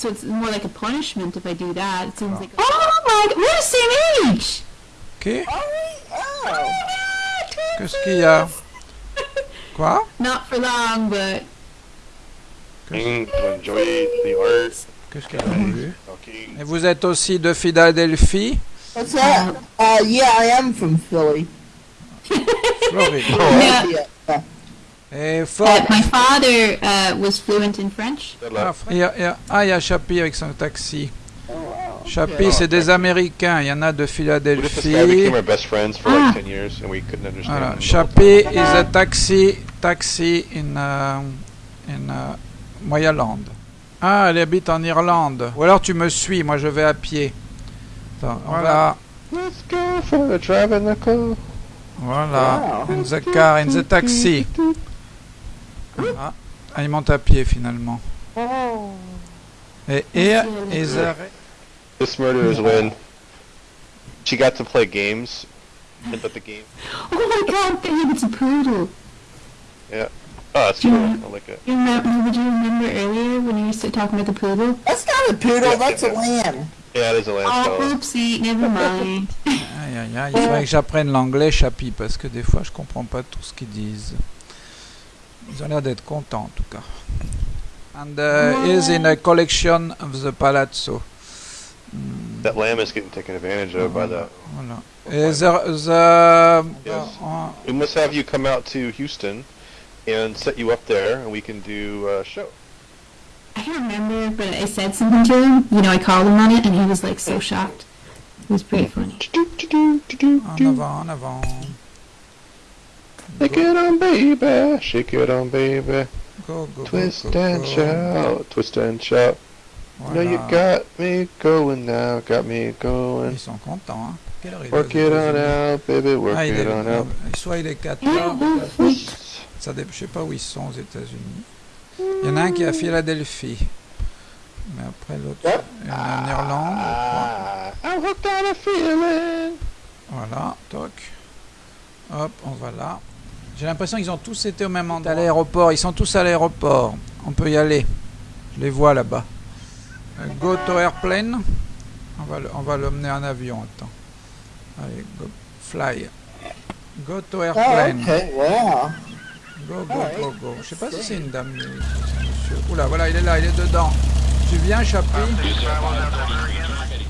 so it's more like a punishment if I do that. It seems like. Oh my! We're the same age. Oh. Qu'est-ce qu'il y a? Quoi? Not for long, but King to enjoy the art. Qu'est-ce qu'elle a vu Okay. Et vous êtes aussi de Philadelphie? What's that? Uh, yeah, I am from Philly. Floride. yeah. Yeah. Et Uh, my father uh, was fluent in French. Ah, il y a, il y a- ah, il y a Chappie avec son taxi. Oh, wow. Chappie, c'est des Américains. Il y en a de Philadelphie. our best friends for Ah. like 10 years and we couldn't understand Voilà. Chappie is a taxi, taxi in, uh, in uh, Moyaland. Ah, elle habite en Irlande. Ou alors tu me suis, moi je vais à pied. Attends, voilà. time? Let's go for a drive in the car. Voilà. Wow. In the car, in the taxi. Ah, ah, il monte à pied finalement. Et is a... This murder is when she got to play games, but the game. Oh my god, babe, it's a poodle. Oh, that's cool. I like it. You remember, did you remember earlier when you used to talk about the poodle? That's not a poodle, Yeah, that's a yeah. lamb. Yeah, it is a land Oh, oopsie, never mind. Aïe, aïe, aïe, il faudrait que j'apprenne l'anglais, Chappie, parce que des fois je comprends pas tout ce qu'ils disent. Ils ont l'air d'être contents en tout cas. And uh, is in a collection of the Palazzo. Hmm, That lamb is getting taken advantage of by the. voilà. Et the, the Yes. uh, We must have you come out to Houston and set you up there, and we can do a show. I can't remember, but I said something to him. You know, I called him on it, and he was like so shocked. It was pretty funny. en avant, en avant. Shake it on, baby. Shake it on, baby. Go, go, Twist go, and go. shout. Twist and shout. Know you Voilà. got me going now. Got me going. Ils sont contents, hein. Quelle heure il est Work it on out, baby. Work Ah, it on out. soit il est 4 heures, ça je sais pas où ils sont aux États-Unis. Il y en a un qui est à Philadelphie. Mais après l'autre, il y en a en Irlande, je crois. Ah, I'm hooked on a feeling. Voilà, toc. Hop, on va là. J'ai l'impression qu'ils ont tous été au même endroit. À l'aéroport, ils sont tous à l'aéroport. On peut y aller. Je les vois là-bas. Euh, Go to airplane. On va, le- on va l'emmener en avion. Attends. Allez, go, fly. Go to Oh, airplane. okay, wow. Go, go, go, go. Je sais pas si c'est une dame, monsieur. Oula, voilà, il est là, il est dedans. Tu viens, Chappie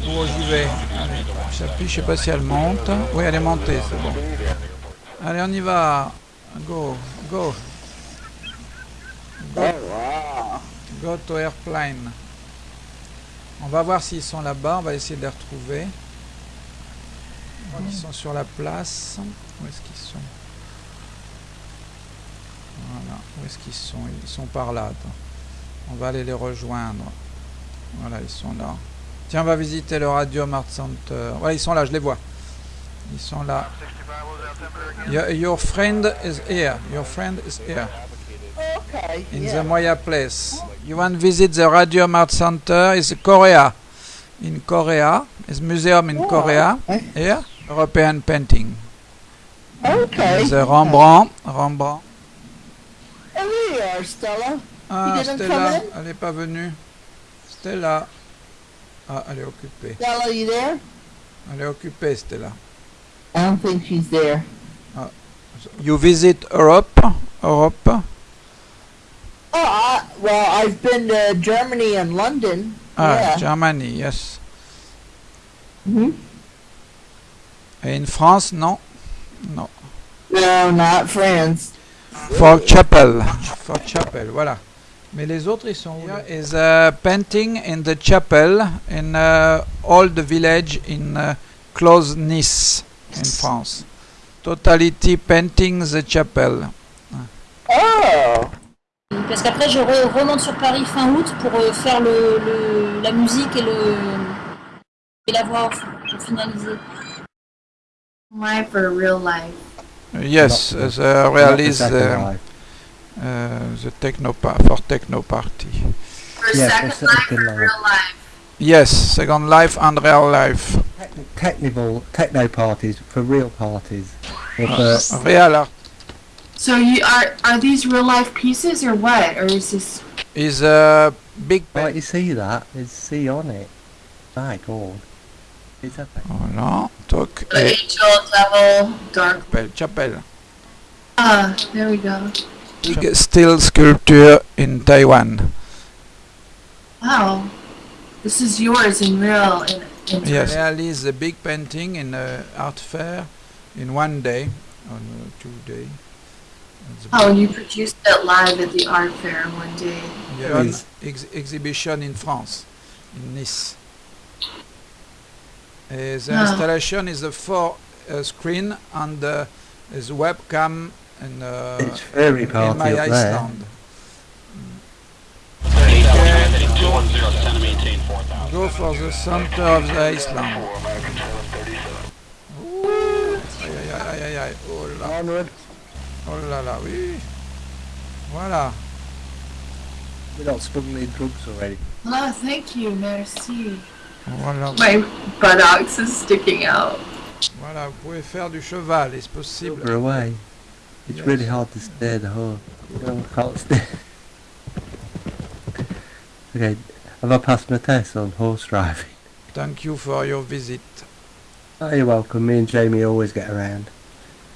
Oh, j'y vais? Allez, Chappie, je sais pas si elle monte. Oui, elle est montée, c'est bon. Allez, on y va. Go, go. Oh, wow. Go to airplane. On va voir s'ils sont là-bas, on va essayer de les retrouver. Ils sont sur la place. Où est-ce qu'ils sont? Voilà, où est-ce qu'ils sont? Ils sont par là, attends. On va aller les rejoindre. Voilà, ils sont là. Tiens, on va visiter le Radio Mart Center. Voilà, ils sont là, je les vois. Ils sont là. Your, your friend is here. Your friend is here. Okay, in yeah. the Moya place. You want to visit the Radio Mart Center? It's Korea. In Korea. It's museum in Oh, Korea. okay. Here, European painting. Okay. The Rembrandt. Rembrandt. Oh, you are, Stella. Ah, didn't come Stella, in? elle n'est pas venue. Stella. Ah, elle est occupée. Stella, you there? Elle est occupée, Stella. I don't think she's there. You visit Europe? Europe? Oh, I, well, I've been to Germany and London. Ah, yeah. Germany, yes. hmm Et in France, non? Non. No, not France. For chapel. For chapel, voilà. Mais les autres, ils sont où là? Is a painting in the chapel in uh, old village in uh, close Nice, in France. Totality painting the chapel. Oh. Parce qu'après, je re- remonte sur Paris fin août pour euh, faire le, le- la musique et, le, et la voix off pour finaliser. Live for real life. Yes, realise second uh, uh, the techno for techno party. For Yeah, second for life. real life. Yes, second life and real life. Techni- technical techno parties for real parties. Or Uh, for, real So you are are these real life pieces or what? Or is this is uh, big Right, pen. you see that? There's C on it. My God. Is that Voilà, toc, The et angel, devil, dark. chapelle, chapelle. Ah, there we go. Big steel sculpture in Taiwan. Wow. This is yours in real in, in Yes. Realize the big painting in a art fair in one day, on uh, two day. Oh, and you produced it live at the art fair one day. big one Yes. ex- exhibition in France, in Nice. Uh, the Ah. installation is a four uh, screen and uh, is webcam in, uh, It's very in party my up there. Iceland. Go for the center of the island. Ouh, Aïe aïe aïe aïe aïe aïe. Oh là, oh là là, oui. Voilà. We don't smuggling drugs already. Oh, thank you, merci. Voilà, My buttocks is sticking out. voilà, vous pouvez faire du cheval, est-ce possible We're away. It's Yes. really hard to steer the horse. You know, I can't steer. okay, have I passed my test on horse driving? Thank you for your visit. Oh, you're welcome. Me and Jamie always get around.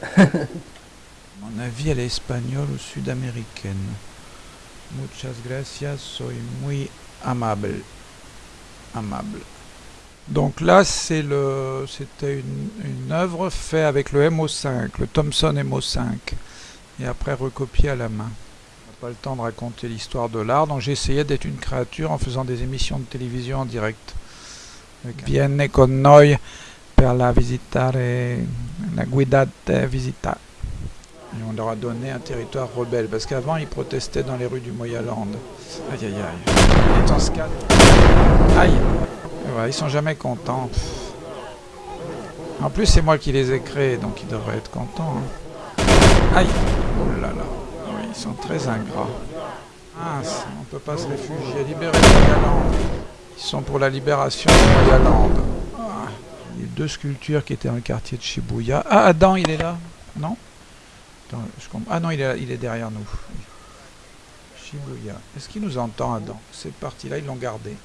Mon avis, elle est espagnole ou sud-américaine. Muchas gracias, soy muy amable. Amable. Donc là, c'est le, c'était une, une œuvre faite avec le MO5, le Thomson MO5, et après recopié à la main. Pas le temps de raconter l'histoire de l'art, donc j'ai essayé d'être une créature en faisant des émissions de télévision en direct. Avec Vienne con noi per la visitare, la guidate visita. Et on leur a donné un territoire rebelle, parce qu'avant ils protestaient dans les rues du Moyaland. Aïe aïe aïe. Et dans ce cas... Aïe Ils sont jamais contents. En plus c'est moi qui les ai créés, donc ils devraient être contents. hein. Aïe Oh là là très ingrats. Ah, on peut pas se réfugier. Libérer le Moyaland. Ils sont pour la libération du Moyaland. Ah, a deux sculptures qui étaient dans le quartier de Shibuya. Ah, Adam, il est là? Non? Attends, je Ah non, il est, il est derrière nous. Shibuya. Est-ce qu'il nous entend, Adam? Cette partie-là, ils l'ont gardé.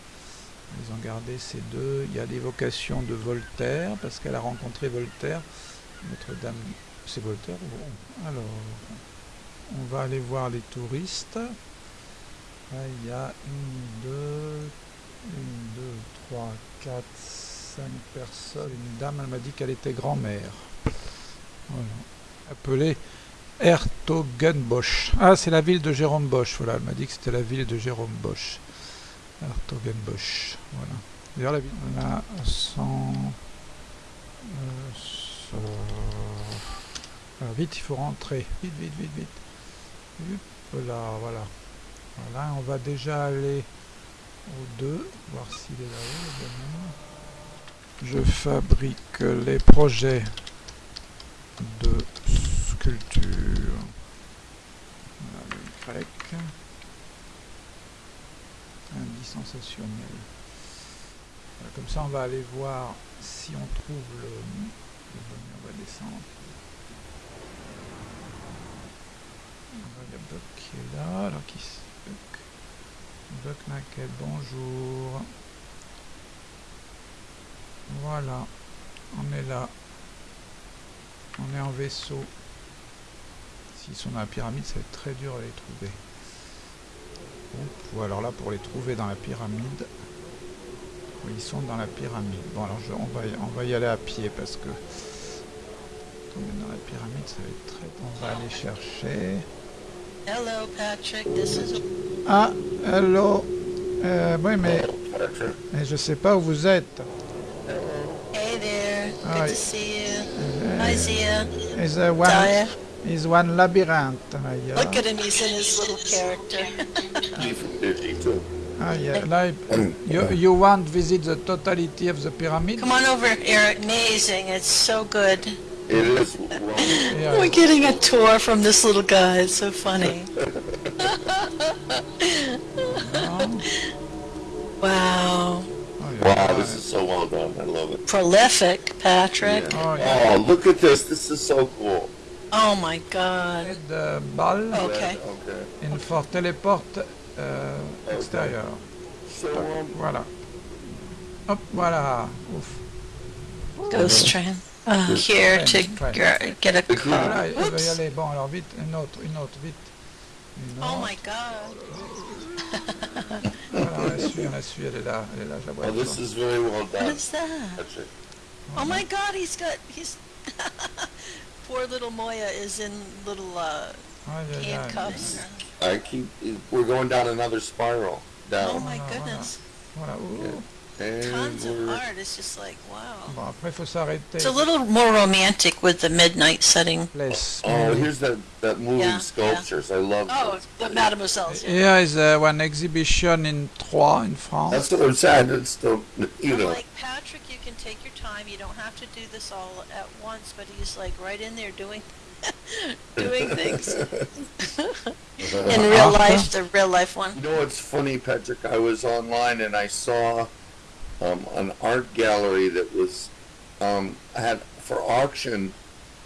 Ils ont gardé ces deux. Il y a l'évocation de Voltaire, parce qu'elle a rencontré Voltaire. Notre-Dame. C'est Voltaire Alors, on va aller voir les touristes. Là, il y a une, deux, une, deux, trois, quatre, cinq personnes. Une dame, elle m'a dit qu'elle était grand-mère. Voilà. Appelée Hertogenbosch. Ah, c'est la ville de Jérôme Bosch. Voilà, elle m'a dit que c'était la ville de Jérôme Bosch. Hertogenbosch. Voilà. D'ailleurs, la ville. Voilà, sans. euh, Alors, vite, il faut rentrer. Vite, vite, vite, vite. Là, voilà. Voilà, on va déjà aller au 2, voir s'il est là-haut. Je fabrique les projets de sculpture. Voilà, le grec. Sensationnel. Comme ça, on va aller voir si on trouve le... le. On va descendre. Voilà, Il y a Buck qui est là. Alors, qui Buck? Buck Naquet, bonjour. Voilà, on est là. On est en vaisseau. S'ils sont dans la pyramide, ça va être très dur à les trouver. Ou alors là, pour les trouver dans la pyramide, ils sont dans la pyramide. Bon, alors je- on, va y, on va y aller à pied parce que tomber dans la pyramide, ça va être très... On va aller chercher... Hello, Patrick. This is Ah, hello. Euh, oui, mais, mais je sais pas où vous êtes. Hey there. Good Hi. to see you. Hi, Zia. Is a one Daya. is one labyrinth. Ah, yeah. Look at him. He's in his little character. Ah, yeah. Like, you you want to visit the totality of the pyramid? Come on over, Eric. Amazing. It's so good. It is Yeah. We're getting a tour from this little guy. It's so funny. wow. Oh, yeah. Wow, this is so well done. I love it. Prolific, Patrick. Oh, yeah. Oh, look at this. This is so cool. Oh my God. The ball Okay. Okay. in for teleport uh, extérieur. So, um, Voilà. Hop, voilà. Ouf. Ghost train. Uh, here to get a car. Voilà, il va y Whoops. aller. Bon, alors vite, une autre, une autre, vite. Une Oh my god. Voilà, on la suit, on la suit, elle est là, elle est là, je la vois. oh, this is very well done, What is that? Patrick. Oh my god, he's got, he's, poor little Moya is in little uh, Aïe, aïe, aïe. handcuffs. I keep. We're going down another spiral. Down. Oh my goodness. Voilà, ouh. And Tons of art. It's just like, wow. Bon, après, faut s'arrêter. It's a little more romantic with the midnight setting. Place. Oh, here's that that moving Yeah, yeah. sculptures. I love. Oh, those. the Mademoiselle's. Yeah. Here is uh, one exhibition in Troyes, in France. That's what I'm saying. It's the you I'm know. like, Patrick, you can take your time. You don't have to do this all at once. But he's like right in there doing, doing things. in real life, the real life one. You know what's funny, Patrick? I was online and I saw um, an art gallery that was um, had for auction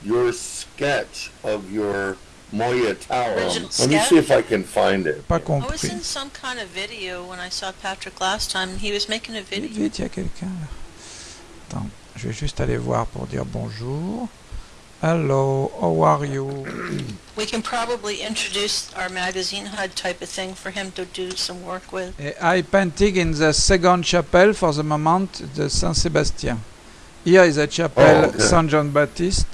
your sketch of your Moya Tower. Original Let me see if I can find it. Pas I was compris. in some kind of video when I saw Patrick last time. He was making a Vite, video. vite, il y a quelqu'un là. Attends, je vais juste aller voir pour dire bonjour. Hello, how are you? We can probably introduce our magazine HUD type of thing for him to do some work with. Eh, I painting in the second chapel for the moment, the Saint Sebastian. Here is a chapel Oh, okay. Saint John Baptist,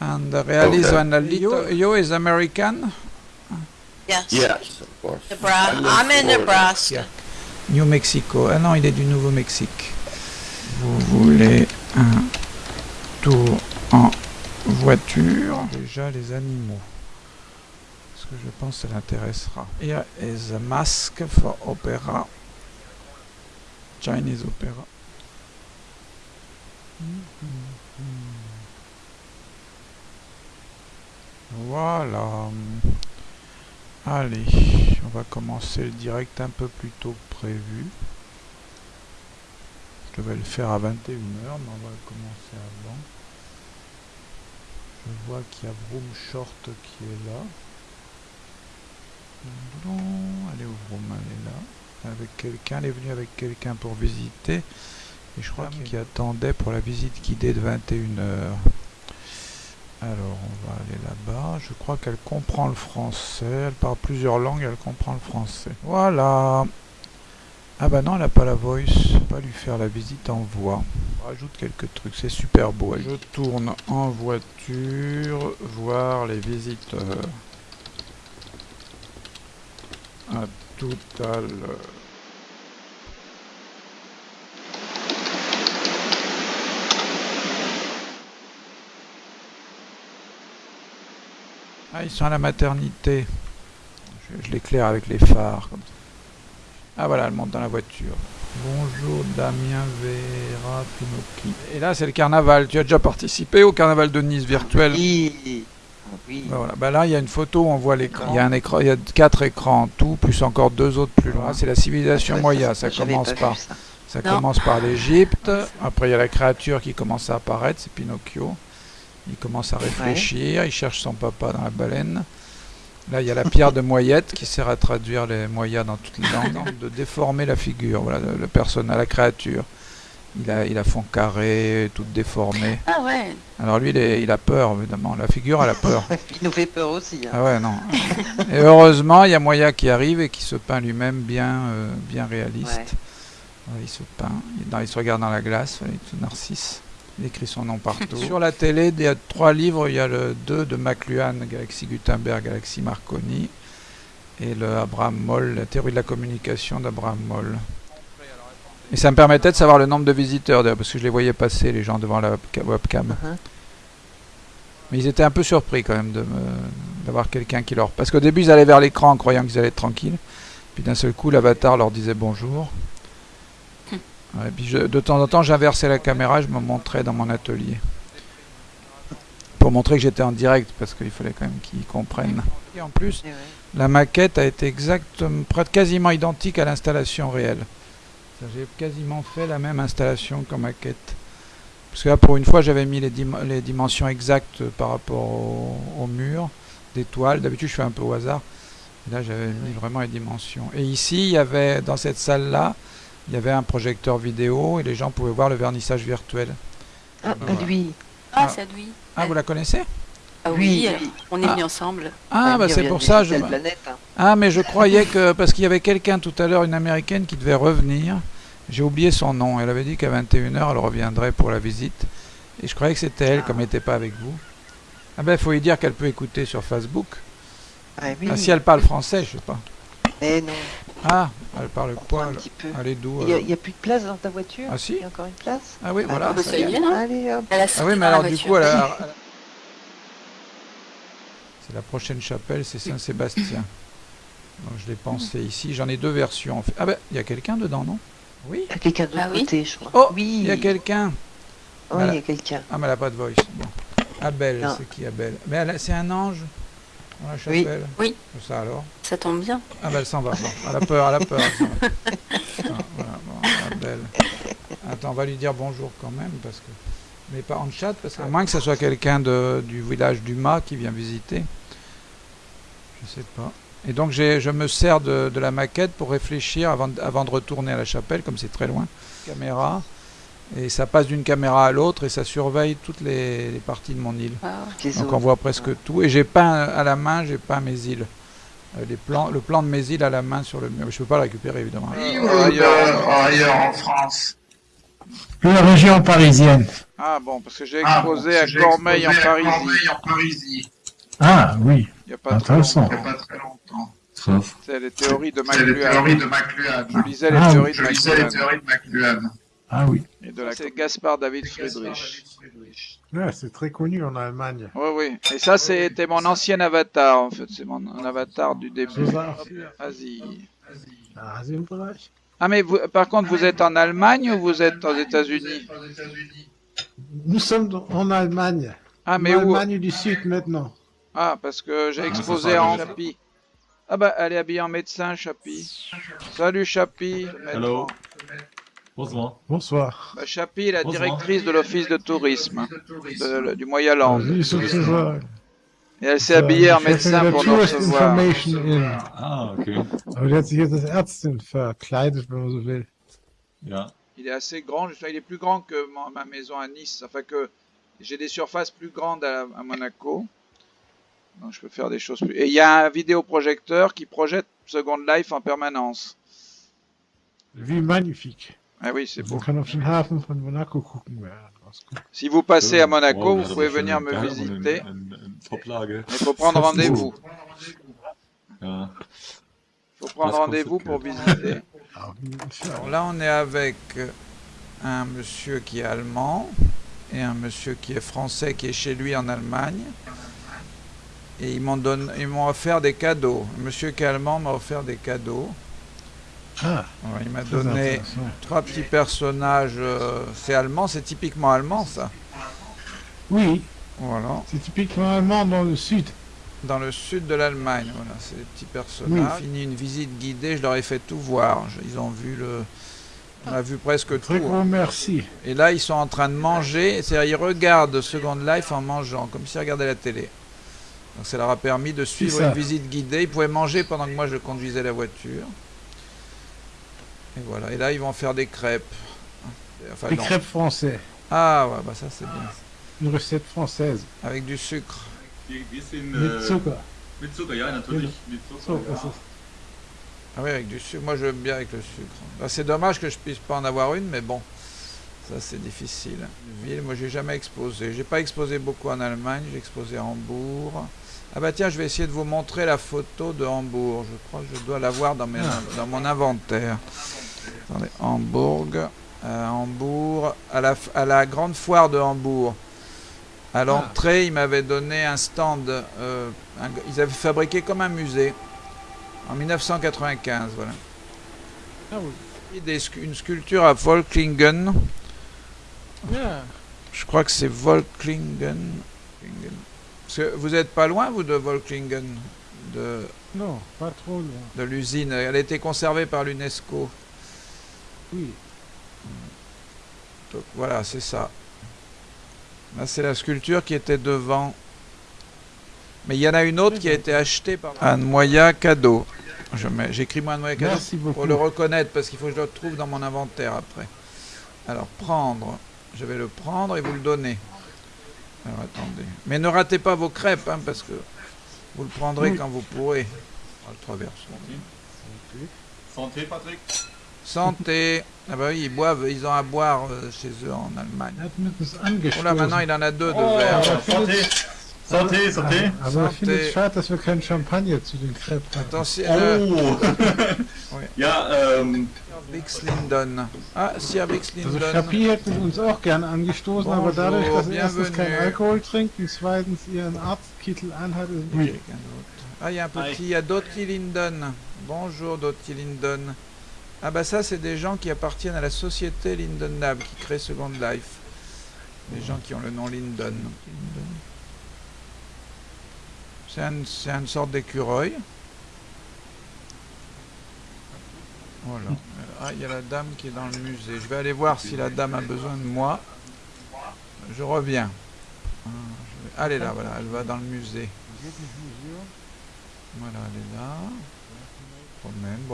and the realist Okay. one. a little- You, is American, Yes. Yes, of course. Nebraska. I live I'm in Florida. Nebraska. New Mexico. Ah non, il est du Nouveau-Mexique. Vous voulez un tour en voiture Déjà les animaux. Parce que je pense que ça l'intéressera. Here is a mask for opera. Chinese opera. Voilà. Allez, on va commencer le direct un peu plus tôt que prévu. Je devais le faire à 21h, mais on va commencer avant. Je vois qu'il y a Vroom Short qui est là. Elle est où Vroom Elle est là. Avec quelqu'un, elle est venue avec quelqu'un pour visiter. Et je crois qu'il attendait pour la visite guidée de 21h. Alors, on va aller là-bas. Je crois qu'elle comprend le français. Elle parle plusieurs langues, elle comprend le français. Voilà. Ah bah non, elle n'a pas la voice. Pas lui faire la visite en voix. On rajoute quelques trucs, c'est super beau. Je tourne en voiture, voir les visiteurs. À tout à l'heure. Ah, ils sont à la maternité. Je, je l'éclaire avec les phares. Comme ça. Ah voilà, elle monte dans la voiture. Bonjour Damien Vera Pinocchi. Et là, c'est le carnaval. Tu as déjà participé au carnaval de Nice virtuel? Oui. Oui. Bah voilà. Bah là, il y a une photo où on voit l'écran. Il y a un écran, il y a quatre écrans en tout, plus encore deux autres plus loin. C'est la civilisation moya. ça, commence par, ça. ça Non. commence par l'Égypte. Après, il y a la créature qui commence à apparaître, c'est Pinocchio. Il commence à réfléchir, il cherche son papa dans la baleine. Là, il y a la pierre de Moyette qui sert à traduire les moyas dans toutes les langues, de déformer la figure, voilà, le, le personnage, la créature. Il a, il a fond carré, toute déformée. Ah ouais, Alors lui, il, est- il a peur, évidemment. La figure, elle a peur. il nous fait peur aussi. hein. Ah ouais, non. Et heureusement, il y a Moya qui arrive et qui se peint lui-même bien, euh, bien réaliste. Ouais, il se peint, il, dans- il se regarde dans la glace, il est tout narcisse. Il écrit son nom partout. Sur la télé, il y a trois livres. Il y a le 2 de McLuhan, Galaxie Gutenberg, Galaxie Marconi. Et le Abraham Moll, la théorie de la communication d'Abraham Moll. Et ça me permettait de savoir le nombre de visiteurs, d'ailleurs, parce que je les voyais passer, les gens devant la webca- webcam. Mhm. Mais ils étaient un peu surpris quand même de me- d'avoir quelqu'un qui leur... Parce qu'au début, ils allaient vers l'écran en croyant qu'ils allaient être tranquilles. Puis d'un seul coup, l'avatar leur disait bonjour. Ouais, puis je- de temps en temps, j'inversais la caméra, je me montrais dans mon atelier. Pour montrer que j'étais en direct, parce qu'il fallait quand même qu'ils comprennent. Et en plus, Et ouais. la maquette a été exactement, quasiment identique à l'installation réelle. J'ai quasiment fait la même installation qu'en maquette. Parce que là, pour une fois, j'avais mis les, dim- les dimensions exactes par rapport au, au mur des toiles. D'habitude, je fais un peu au hasard. Là, j'avais mis vraiment les dimensions. Et ici, il y avait, dans cette salle-là, il y avait un projecteur vidéo et les gens pouvaient voir le vernissage virtuel. Ah, lui. Ah, Ah. c'est lui. Ah, vous la connaissez? Ah Oui, on est Ah. venus ensemble. Ah, bah c'est pour ça. Je... planète, hein. Ah, mais je croyais que. Parce qu'il y avait quelqu'un tout à l'heure, une américaine, qui devait revenir. J'ai oublié son nom. Elle avait dit qu'à 21h, elle reviendrait pour la visite. Et je croyais que c'était elle, comme elle n'était pas avec vous. Ah, ben, il faut lui dire qu'elle peut écouter sur Facebook. Ah oui. Ah, si elle parle français, je sais pas. Eh non, Ah, elle parle prends quoi un elle, petit peu. elle est d'où Il y, a, alors il y a plus de place dans ta voiture Ah si Il y a encore une place Ah oui, voilà. bah, ça y est. Allez, hop. Elle a Ah oui, mais alors du coup, elle a- elle a- c'est la prochaine chapelle, c'est Saint-Sébastien. Donc je l'ai pensé ici. J'en ai deux versions. en fait. Ah ben, il y a quelqu'un dedans, non? Oui. Il y a quelqu'un de l'autre Ah oui côté, je crois. Oh, oui. il y a quelqu'un. Oh, il y a quelqu'un. Ah, mais elle n'a pas de voice. Bon. Abel, c'est qui Abel? Mais elle a- c'est un ange? Dans la Oui. chapelle Oui. Ça alors Ça tombe bien. Ah ben elle s'en va. Bon, elle a peur, elle a peur. elle s'en va. Ah, voilà, bon, Abel. Attends, on va lui dire bonjour quand même parce que. Mais pas en chat, parce qu'à moins que ce soit quelqu'un du village du Mât qui vient visiter. Je sais pas. Et donc je me sers de, de la maquette pour réfléchir avant, avant de retourner à la chapelle, comme c'est très loin. Caméra. Et ça passe d'une caméra à l'autre et ça surveille toutes les, les parties de mon île. Ah, Donc on voit presque tout. Et j'ai peint à la main, j'ai peint mes îles. Euh, les plans, le plan de mes îles à la main sur le mur. Je peux pas le récupérer évidemment. ailleurs en France. La région parisienne. Ah bon, parce que j'ai Ah, exposé bon, à Cormeil en Parisie. Parisie. Ah oui, Il n'y a pas très intéressant. longtemps. Il y a pas très longtemps. C'est les théories de McLuhan. Je lisais les Ah, théories je de lisais les McLuhan. théories de McLuhan. Ah oui. Et de la... C'est Gaspard David Friedrich. Ouais, c'est très connu en Allemagne. Oui, oui. Et ça, c'était mon ancien avatar, en fait. C'est mon un avatar du début. Vas-y. Ah. Ah, mais vous, par contre, vous êtes en Allemagne ou vous êtes aux États-Unis? Nous sommes en Allemagne. Ah, mais en où Allemagne du Sud maintenant. Ah, parce que j'ai Ah, exposé en. Chapi. Ah bah, elle est habillée en médecin, Chapi. Salut, Chapi. Hello. Bonsoir. Bonsoir. Bah, Chapi est la Bonsoir. directrice de l'office de tourisme de- du Moyen-Land. Et elle s'est habillée en hätte médecin pour nous recevoir. Ah, okay. Aber die hat sich jetzt als Ärztin verkleidet, wenn man so will. Ja. Il est assez grand, je sais, il est plus grand que ma, ma maison à Nice. Enfin que j'ai des surfaces plus grandes à, à Monaco. Donc je peux faire des choses plus. Et il y a un vidéoprojecteur qui projette Second Life en permanence. Wie magnifique. Ah oui, c'est beau. Man kann auf den Hafen von Monaco gucken. Ja, das ist gut. Si vous passez à Monaco, vous pouvez venir me visiter. Il faut prendre rendez-vous. Il faut prendre rendez-vous pour visiter. Alors là, on est avec un monsieur qui est allemand et un monsieur qui est français qui est chez lui en Allemagne. Et ils m'ont donné, ils m'ont offert des cadeaux. Le monsieur qui est allemand m'a offert des cadeaux. Ah, il m'a donné trois petits personnages. euh, c'est allemand, c'est typiquement allemand ça. Oui, Voilà. c'est typiquement allemand dans le sud. Dans le sud de l'Allemagne, voilà, c'est des petits personnages. Fini une visite guidée, je leur ai fait tout voir. Ils ont vu le, on a vu presque Très tout. grand merci. Et là, ils sont en train de manger. C'est-à-dire, ils regardent Second Life en mangeant, comme s'ils regardaient la télé. Donc, ça leur a permis de suivre une visite guidée. Ils pouvaient manger pendant que moi je conduisais la voiture. Et voilà. Et là, ils vont faire des crêpes. Enfin, non. crêpes français. Ah ouais, bah ça c'est bien. Une recette française. Avec du sucre. Mit Zucker. Mit Zucker, ja, natürlich. Mit Zucker. ja. Ah oui, avec du sucre. Moi, j'aime bien avec le sucre. Bah, c'est dommage que je puisse pas en avoir une, mais bon, ça c'est difficile. Une ville, moi, j'ai jamais exposé. J'ai pas exposé beaucoup en Allemagne. J'ai exposé à Hambourg. Ah bah tiens, je vais essayer de vous montrer la photo de Hambourg. Je crois que je dois l'avoir dans, mes- dans mon inventaire. Attendez, Hambourg, euh, Hambourg, à la, à la grande foire de Hambourg. À l'entrée, ils m'avaient donné un stand. euh, un- ils avaient fabriqué comme un musée. En 1995, voilà. Ah oui. Des une sculpture à Volklingen. Ja. Je crois que c'est Volklingen. Klingen. Parce que vous êtes pas loin, vous, de Volklingen, de, Non, pas trop loin. de l'usine. Elle a été conservée par l'UNESCO. Donc voilà, c'est ça. Là, c'est la sculpture qui était devant. Mais il y en a une autre qui a été achetée par Anne Moya cadeau. Je mets- J'écris moi Anne Moya cadeau Merci beaucoup. pour le reconnaître parce qu'il faut que je le retrouve dans mon inventaire après. Alors prendre, je vais le prendre et vous le donner. Alors attendez. Mais ne ratez pas vos crêpes hein, parce que vous le prendrez Oui. quand vous pourrez. Le traverse. Santé, Patrick. Santé. Ah bah oui, ils boivent, ils ont à boire euh, chez eux en Allemagne. Oh là, maintenant il en a deux de Oh, verre. Santé. Santé, santé. Aber ich finde Santé. es schade, dass wir keinen Champagner zu den Crêpes hatten. Attention. euh, Oh. ja, ähm, Bix Linden. Ah, si à Bix Also Linden. Chapi hätte uns auch gerne angestoßen, aber Bonjour, dadurch, dass er erstens bienvenue. Alkohol trinkt und zweitens ihren Arztkittel anhat, ist es Oui. Ah, il y a un petit, il y a Dottie Linden. Bonjour Dottie Linden. Ah bah ça, c'est des gens qui appartiennent à la société Linden Lab qui crée Second Life. Des gens qui ont le nom Linden. C'est un- c'est une sorte d'écureuil. Voilà. Ah, il y a la dame qui est dans le musée. Je vais aller voir si la dame a besoin de moi. Je reviens. Ah, Elle est là, voilà. Elle va dans le musée. Voilà, elle est là.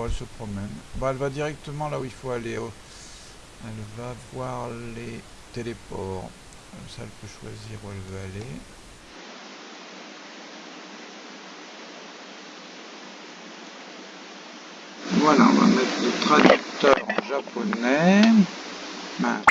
Elle se promène. Elle va directement là où il faut aller. Elle va voir les téléports. Comme ça, elle peut choisir où elle veut aller. Voilà, on va mettre le traducteur en japonais voilà.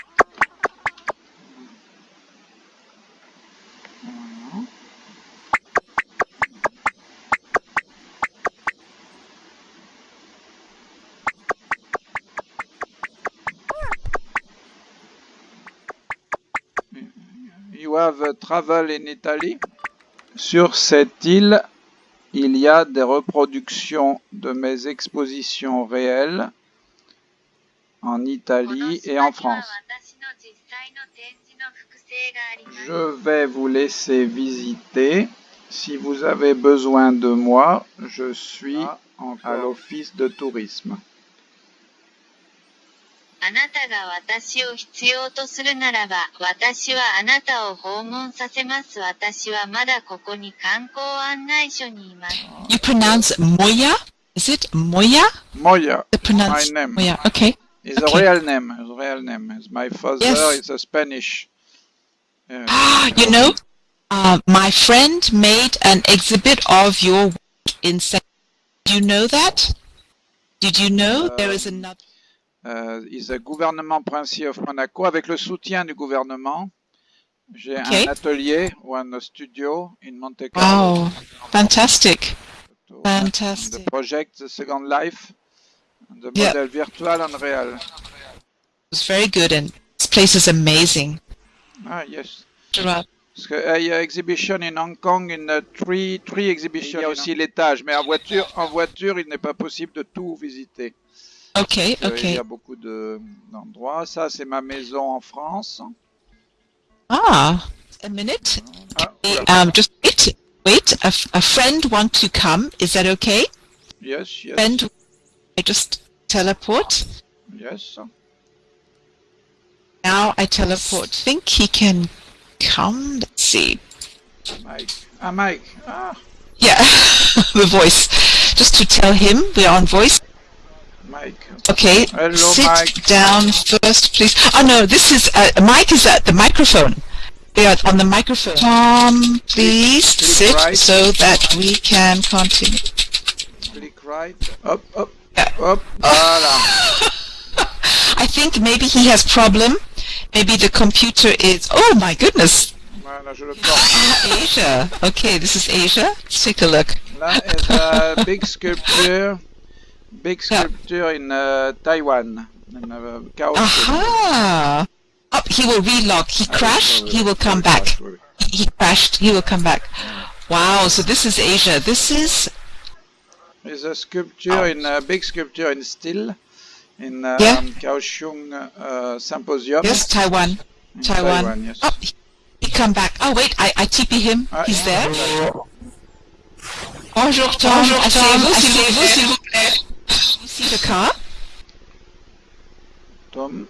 You have travel in Italy. Sur cette île, il y a des reproductions de mes expositions réelles en Italie et en France. Je vais vous laisser visiter. Si vous avez besoin de moi, je suis à l'office de tourisme. あなたが私を必要とするならば、私はあなたを訪問させます。私はまだここに観光案内所にいます。 You pronounce Moya? Is it Moya? Moya, The pronounce my name. Moya. Okay. Is Okay. a real name. Is a real name. Is my father Yes. is a Spanish. Uh, You know, uh, my friend made an exhibit of your work in. Sa- Do you know that? Did you know there is another? Uh, is a gouvernement princier of Monaco avec le soutien du gouvernement. J'ai Okay. un atelier ou un studio in Monte Carlo. Wow, fantastic, The fantastic. project the Second Life, the model virtual and real. It's very good, and this place is amazing. Ah yes. Y a exhibition in Hong Kong, in uh, three, three exhibitions. Il y a aussi l'étage, mais en voiture, en voiture, il n'est pas possible de tout visiter. Okay, Parce que Il y okay. a beaucoup de- d'endroits. Ça, c'est ma maison en France. Ah, a minute. Ah, Okay. Um, just wait, wait. A friend wants to come. Is that okay? Yes, yes, Friend, I just teleport. yes. Now I teleport. Think he can come? Let's see. Mike. Ah, Mike. Ah, Yeah, the voice. Just to tell him we're on voice. Mike. Okay, Hello, sit Mike. down first, please. Oh no, this is uh, Mike is at the microphone. They are on the microphone. Tom, please click sit right. so that we can continue. Click right. Up, up, Yeah. up. Voilà. I think maybe he has problem. Maybe the computer is. Oh my goodness. Voilà, je le. Asia. Okay, this is Asia. Let's take a look. Là is a big sculpture. Big Yeah. sculpture in uh, Taiwan. In uh, Kaohsiung. Aha. Oh, he will relog. He crashed. He will come back. Oui, oui. He he crashed. He will come back. Wow. So this is Asia. This is Is a sculpture in a big sculpture in steel in uh, Yeah. Kaohsiung uh, Symposium. yes Taiwan. In Taiwan. Taiwan, yes. Oh, he, he come back. Oh wait, I I TP him. Ah, He's there. Bonjour Tom. Bonjour, Tom. Asseyez-vous, s'il Asseyez-vous, plaît. S'il vous plaît. You see the car? Tom.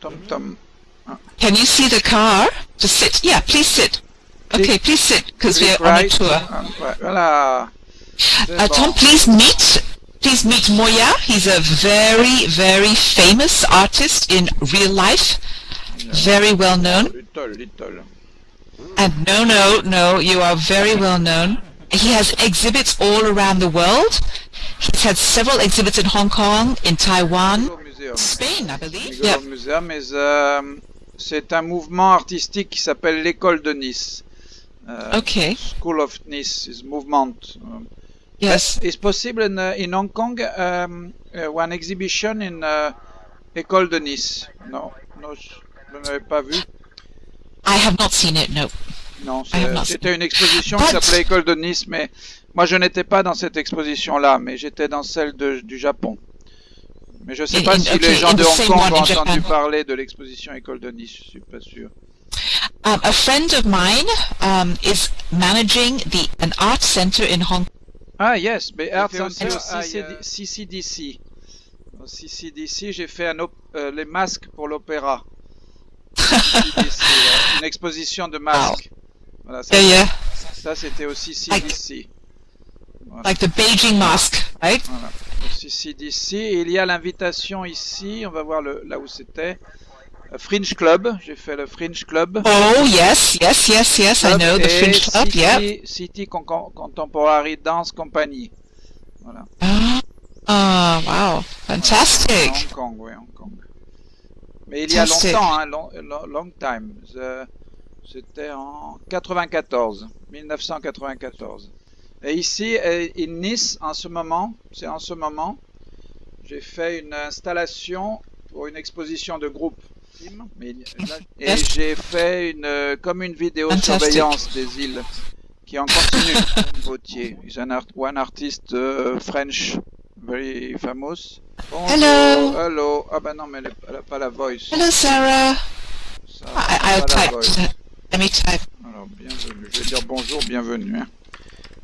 Tom Tom. Can you see the car? Just sit. Yeah, please sit. Okay, please sit, because we're Click on a right. tour. Ah, ouais, voilà. Uh. Tom, please meet, please meet Moya. He's a very, very famous artist in real life. Very well known. Little, little. And no, no, no, you are very well known. He has exhibits all around the world. He's had several exhibits in Hong Kong, in Taiwan, Spain, I believe. Migolo Museum is, euh, c'est un mouvement artistique qui s'appelle l'école de Nice. Euh, Okay. School of Nice is movement. Um, Yes. It's possible in, uh, in Hong Kong um, uh, one exhibition in uh, école de Nice. Non, non, je ne l'avais pas vu. I have not seen it, no. Non, I have not c'était une exposition qui But- s'appelait École de Nice, mais moi je n'étais pas dans cette exposition-là, mais j'étais dans celle de- du Japon. Mais je ne sais In- pas si okay, les gens in de the Hong Kong ont entendu Japan. parler de l'exposition École de Nice, je suis pas sûr. Um, a friend of mine um, is managing the an art center in Hong Ah yes, mais Art Center CCD CCDC. Au CCDC, j'ai fait un op- euh, les masques pour l'opéra. Une exposition de masques. Voilà, ça, Yeah, yeah. ça, c'était au CCDC. Like the Beijing mask, right? Voilà. Au CCDC, et il y a l'invitation ici, on va voir le, là où c'était. Euh, Fringe Club, j'ai fait le Fringe Club. Oh yes, yes, yes, yes. I know the Fringe Club. City, Yeah. City Con- Contemporary Dance Company. Voilà. Ah, wow, fantastic. Hong Kong, oui, Hong Kong. Mais il y a longtemps, hein, long, long, long time. Euh, C'était en 94, 1994. Et ici, euh, in Nice, en ce moment, c'est en ce moment, j'ai fait une installation pour une exposition de groupe. Mais là- Et j'ai fait une, euh, comme une vidéo surveillance des îles qui en continue. Vautier, is an art, one artist uh, French, very famous. Bonjour, Hello. Hello. Ah bah non, mais elle, est- elle a pas la voice. Hello, Sarah. Ça, I, I'll type. Let me type. Alors, bienvenue. Je vais dire bonjour, bienvenue. hein.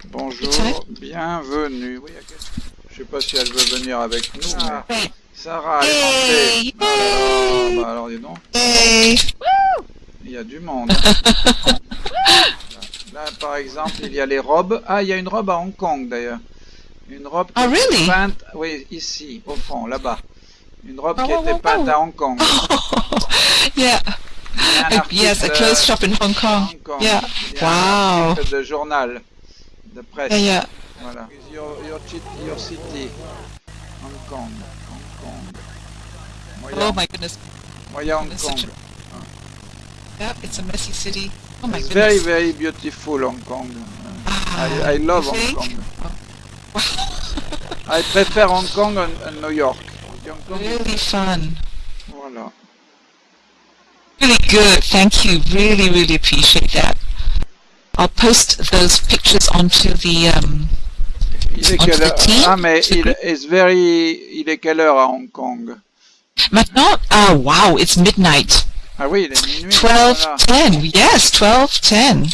Bonjour, bienvenue. Oui, je sais pas si elle veut venir avec nous, mais Hey. Sarah est Hey. rentrée. Ah, bah alors dis donc, Hey. il y a du monde. Là, par exemple, il y a les robes. Ah, il y a une robe à Hong Kong d'ailleurs. Une robe qui Ah, était really? peinte, oui, ici, au fond, là-bas. Une robe qui Oh, était oh, peinte oh. à Hong Kong. Yeah. Il y a un Uh, yes, a article, clothes euh, shop in Hong Kong. Hong Kong. Yeah. Wow. article de journal, de presse. Yeah, yeah. Voilà. Your, your, your city. Hong Kong. Hong Kong. Moya, Oh my goodness. Moya Hong It's Kong. such Yeah, it's a messy city. Oh my It's goodness. very, very beautiful Hong Kong. Ah, I, I love Hong? Kong. I prefer Hong Kong and, and New York. Hong Kong is- Really fun. Voilà. Really good. Thank you. Really, really appreciate that. I'll post those pictures onto the um, Il est quelle heure team. Ah, mais il est very... Il est quelle heure à Hong Kong Maintenant, ah wow, it's midnight. Ah oui, il est minuit. 12, voilà. 10. Yes, 12, 10.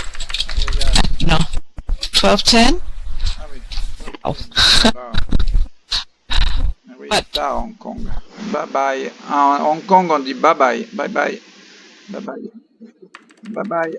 No. 12, 10? Ah oui. Oh. Ah. Oui, c'est tard à Hong Kong. Bye bye. En Hong Kong, on dit bye bye. Bye bye. Bye bye. Bye bye.